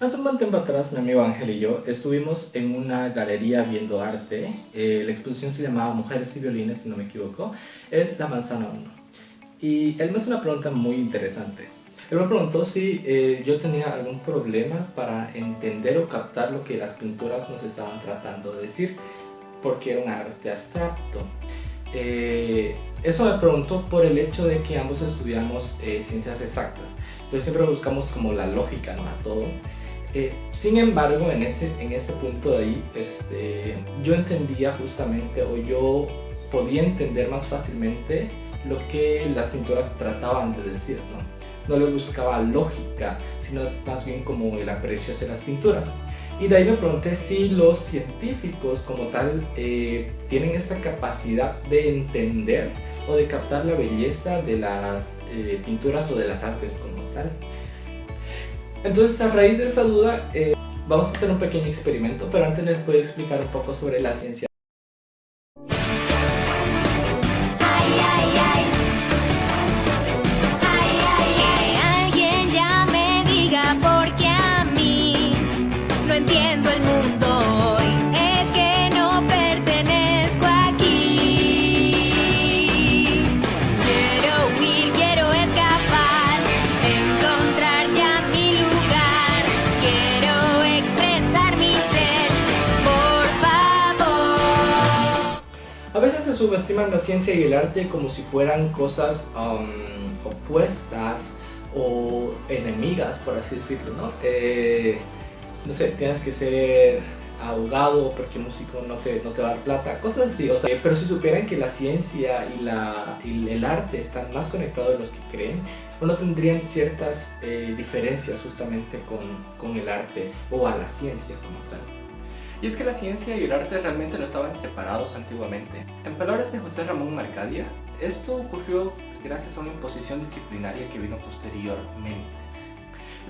Hace un buen tiempo atrás mi amigo Ángel y yo estuvimos en una galería viendo arte. Eh, la exposición se llamaba Mujeres y Violines, si no me equivoco, en La Manzana 1. Y él me hizo una pregunta muy interesante. Él me preguntó si eh, yo tenía algún problema para entender o captar lo que las pinturas nos estaban tratando de decir, porque era un arte abstracto. Eh, eso me preguntó por el hecho de que ambos estudiamos ciencias exactas. Entonces siempre buscamos como la lógica ¿no? a todo. Eh, sin embargo, en ese, en ese punto de ahí, este, yo entendía justamente, o yo podía entender más fácilmente lo que las pinturas trataban de decir, ¿no? No le buscaba lógica, sino más bien como el aprecio hacia las pinturas. Y de ahí me pregunté si los científicos como tal eh, tienen esta capacidad de entender o de captar la belleza de las eh, pinturas o de las artes como tal. Entonces a raíz de esa duda eh, vamos a hacer un pequeño experimento, pero antes les voy a explicar un poco sobre la ciencia subestiman la ciencia y el arte como si fueran cosas um, opuestas o enemigas, por así decirlo, ¿no? Eh, sé, tienes que ser abogado porque músico no te, no te va a dar plata, cosas así, o sea, pero si supieran que la ciencia y, la, el arte están más conectados de los que creen, no tendrían ciertas eh, diferencias justamente con, con el arte o a la ciencia como tal. Y es que la ciencia y el arte realmente no estaban separados antiguamente. En palabras de José Ramón Marcadia, esto ocurrió gracias a una imposición disciplinaria que vino posteriormente.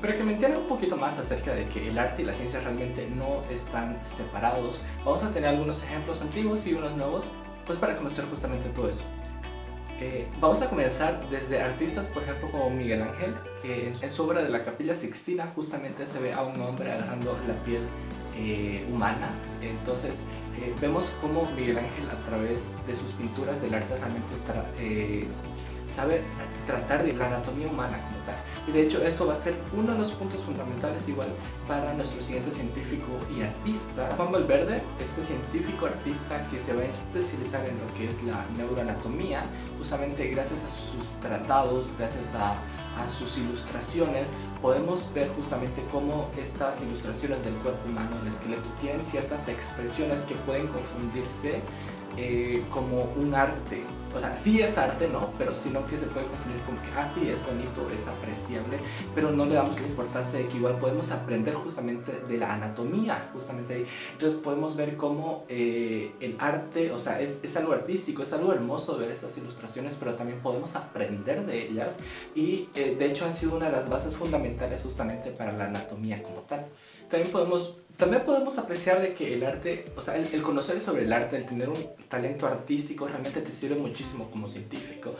Para que me entiendan un poquito más acerca de que el arte y la ciencia realmente no están separados, vamos a tener algunos ejemplos antiguos y unos nuevos, pues para conocer justamente todo eso. Eh, vamos a comenzar desde artistas, por ejemplo, como Miguel Ángel, que en su obra de la Capilla Sixtina justamente se ve a un hombre agarrando la piel eh, humana. Entonces eh, vemos cómo Miguel Ángel a través de sus pinturas del arte realmente eh, sabe tratar de la anatomía humana como tal. Y de hecho esto va a ser uno de los puntos fundamentales igual para nuestro siguiente científico y artista, Juan Valverde, este científico artista que se va a especializar en lo que es la neuroanatomía, justamente gracias a sus tratados, gracias a a sus ilustraciones, podemos ver justamente cómo estas ilustraciones del cuerpo humano, el esqueleto, tienen ciertas expresiones que pueden confundirse eh, como un arte. O sea, sí es arte, ¿no? Pero sino que se puede confundir como que, ah, sí, es bonito, es apreciable, pero no le damos la importancia de que igual podemos aprender justamente de la anatomía, justamente ahí. Entonces podemos ver cómo eh, el arte, o sea, es, es, algo artístico, es algo hermoso ver estas ilustraciones, pero también podemos aprender de ellas y eh, de hecho han sido una de las bases fundamentales justamente para la anatomía como tal. También podemos también podemos apreciar de que el arte, o sea, el, conocer sobre el arte, el tener un talento artístico realmente te sirve muchísimo como científico.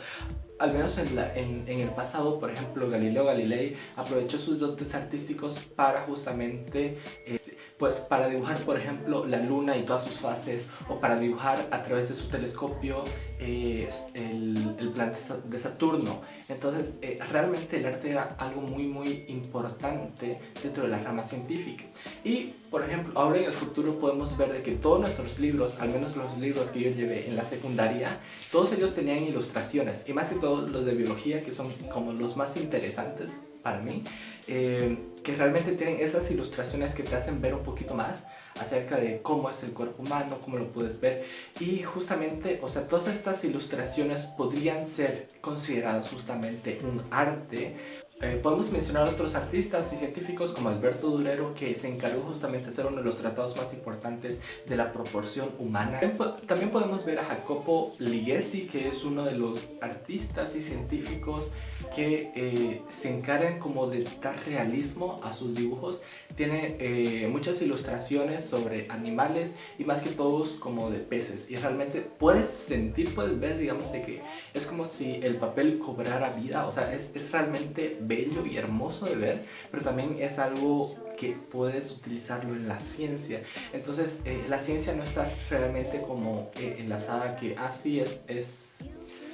Al menos en, el pasado, por ejemplo, Galileo Galilei aprovechó sus dotes artísticos para justamente, eh, pues para dibujar, por ejemplo, la luna y todas sus fases, o para dibujar a través de su telescopio eh, el, planeta de Saturno. Entonces, eh, realmente el arte era algo muy, muy importante dentro de la rama científica. Y, por ejemplo, ahora en el futuro podemos ver de que todos nuestros libros, al menos los libros que yo llevé en la secundaria, todos ellos tenían ilustraciones, y más que todo los de biología, que son como los más interesantes para mí, eh, que realmente tienen esas ilustraciones que te hacen ver un poquito más acerca de cómo es el cuerpo humano, cómo lo puedes ver. Y justamente, o sea, todas estas ilustraciones podrían ser consideradas justamente un arte eh, podemos mencionar a otros artistas y científicos como Alberto Durero que se encargó justamente de ser uno de los tratados más importantes de la proporción humana. También podemos ver a Jacopo Ligesi que es uno de los artistas y científicos que eh, se encargan como de dar realismo a sus dibujos. Tiene eh, muchas ilustraciones sobre animales y más que todos como de peces y realmente puedes sentir, puedes ver digamos de que es como si el papel cobrara vida, o sea es, es realmente bello y hermoso de ver, pero también es algo que puedes utilizarlo en la ciencia. Entonces, eh, la ciencia no está realmente como eh, enlazada que así es, es,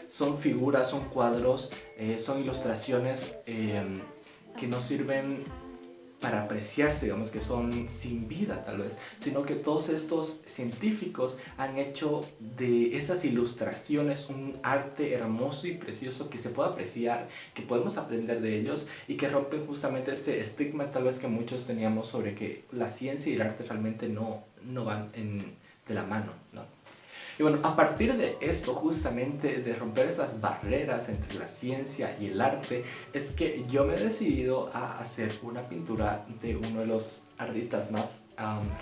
son figuras, son cuadros, eh, son ilustraciones que no sirven para apreciarse, digamos que son sin vida tal vez, sino que todos estos científicos han hecho de estas ilustraciones un arte hermoso y precioso que se puede apreciar, que podemos aprender de ellos y que rompen justamente este estigma tal vez que muchos teníamos sobre que la ciencia y el arte realmente no, no van de la mano, ¿no? Y bueno, a partir de esto, justamente de romper esas barreras entre la ciencia y el arte, es que yo me he decidido a hacer una pintura de uno de los artistas más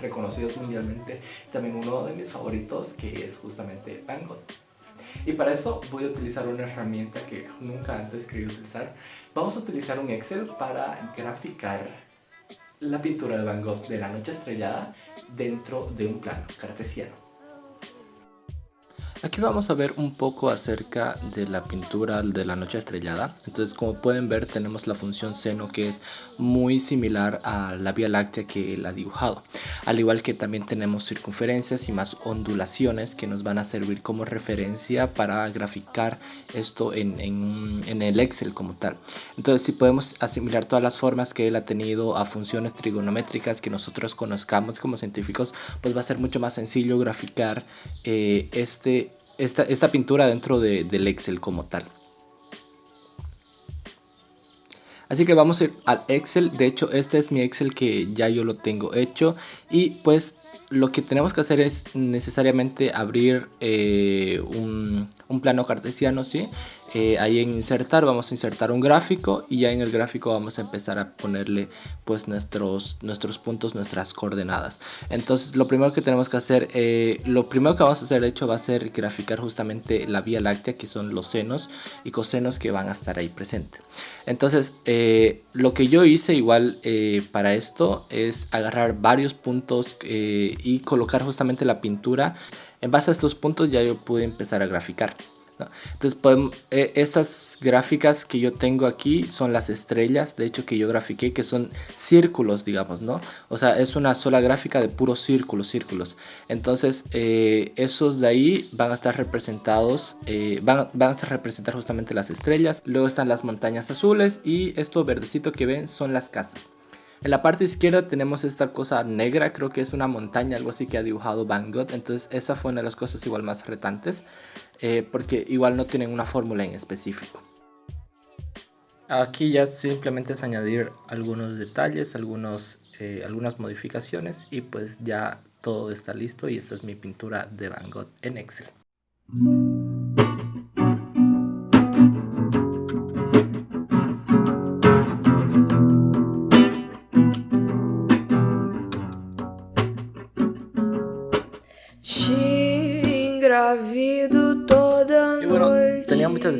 reconocidos mundialmente, también uno de mis favoritos, que es justamente Van Gogh. Y para eso voy a utilizar una herramienta que nunca antes quería utilizar. Vamos a utilizar un Excel para graficar la pintura de Van Gogh de la noche estrellada dentro de un plano cartesiano. Aquí vamos a ver un poco acerca de la pintura de la noche estrellada. Entonces como pueden ver tenemos la función seno que es muy similar a la Vía Láctea que él ha dibujado. Al igual que también tenemos circunferencias y más ondulaciones que nos van a servir como referencia para graficar esto en, el Excel como tal. Entonces si podemos asimilar todas las formas que él ha tenido a funciones trigonométricas que nosotros conozcamos como científicos, pues va a ser mucho más sencillo graficar eh, este esta, pintura dentro del Excel como tal. Así que vamos a ir al Excel, de hecho este es mi Excel que ya yo lo tengo hecho y pues lo que tenemos que hacer es necesariamente abrir eh, un, un, plano cartesiano, ¿sí? Eh, ahí en insertar vamos a insertar un gráfico y ya en el gráfico vamos a empezar a ponerle pues nuestros, nuestros puntos, nuestras coordenadas. Entonces lo primero que tenemos que hacer, eh, lo primero que vamos a hacer de hecho va a ser graficar justamente la vía láctea que son los senos y cosenos que van a estar ahí presentes. Entonces eh, lo que yo hice igual para esto es agarrar varios puntos y colocar justamente la pintura. En base a estos puntos ya yo pude empezar a graficar. Entonces podemos, eh, estas gráficas que yo tengo aquí son las estrellas, de hecho que yo grafiqué, que son círculos, digamos, ¿no? O sea, es una sola gráfica de puros círculos, círculos. Entonces, eh, esos de ahí van a estar representados, eh, van, van a representar justamente las estrellas. Luego están las montañas azules y esto verdecito que ven son las casas. En la parte izquierda tenemos esta cosa negra, creo que es una montaña, algo así que ha dibujado Van Gogh. Entonces esa fue una de las cosas igual más retantes, eh, porque igual no tienen una fórmula en específico. Aquí ya simplemente es añadir algunos detalles, algunos, eh, algunas modificaciones y pues ya todo está listo y esta es mi pintura de Van Gogh en Excel.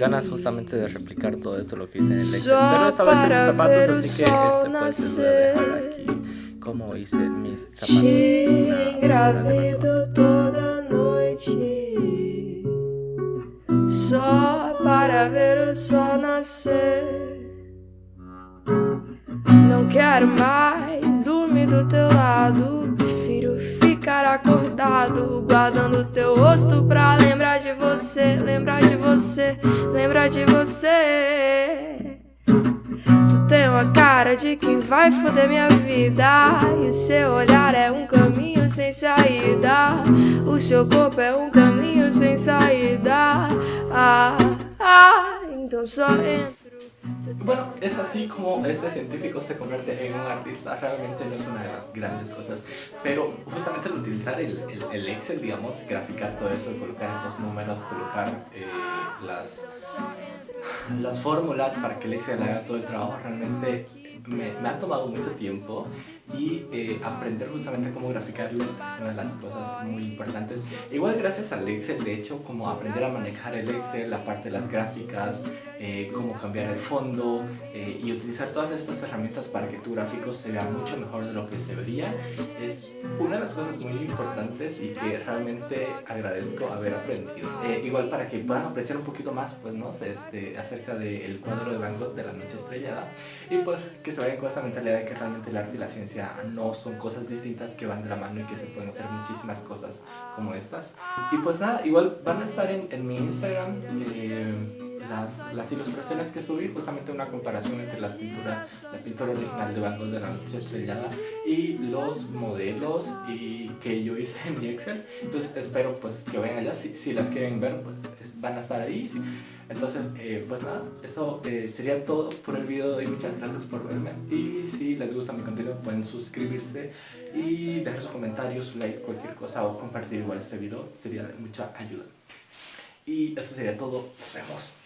Ganas justamente de replicar todo esto lo que hice en el Excel, pero esta vez en mis zapatos, así que este pues voy a dejar aquí. como hice mis zapatos. toda noite Só para ver o sol nascer Não quero mais dormir do teu lado ficar acordado Guardando teu rosto pra lembrar de você Lembrar de você, lembrar de você. Tu tem uma cara de quem vai foder minha vida E o seu olhar é um caminho sem saída. O seu corpo é um caminho sem saída. Ah, ah, então só entra Bueno, es así como este científico se convierte en un artista, realmente no es una de las grandes cosas, pero justamente al utilizar el, Excel, digamos, graficar todo eso, colocar estos números, colocar eh, las, las fórmulas para que el Excel haga todo el trabajo, realmente me, ha tomado mucho tiempo y eh, aprender justamente cómo graficarlos es una de las cosas muy importantes. Igual gracias al Excel, de hecho, como aprender a manejar el Excel, la parte de las gráficas, eh, cómo cambiar el fondo eh, y utilizar todas estas herramientas para que tu gráfico se vea mucho mejor de lo que se vería es una de las cosas muy importantes y que realmente agradezco haber aprendido. igual para que puedan apreciar un poquito más pues, ¿no? este, acerca del cuadro de Van Gogh de la noche estrellada y pues que se vayan con esta mentalidad de que realmente el arte y la ciencia no son cosas distintas que van de la mano y que se pueden hacer muchísimas cosas como estas. Y pues nada, igual van a estar en, mi Instagram eh, las, las, ilustraciones que subí, justamente una comparación entre la pintura, la pintura original de Van Gogh de la noche estrellada y los modelos y que yo hice en mi Excel. Entonces espero pues que vayan allá, si, si las quieren ver pues van a estar ahí. Entonces, eh, pues nada, eso eh, sería todo por el video y muchas gracias por verme. Y si les gusta mi contenido pueden suscribirse y dejar sus comentarios, su like, cualquier cosa o compartir igual este video, sería de mucha ayuda. Y eso sería todo, nos vemos.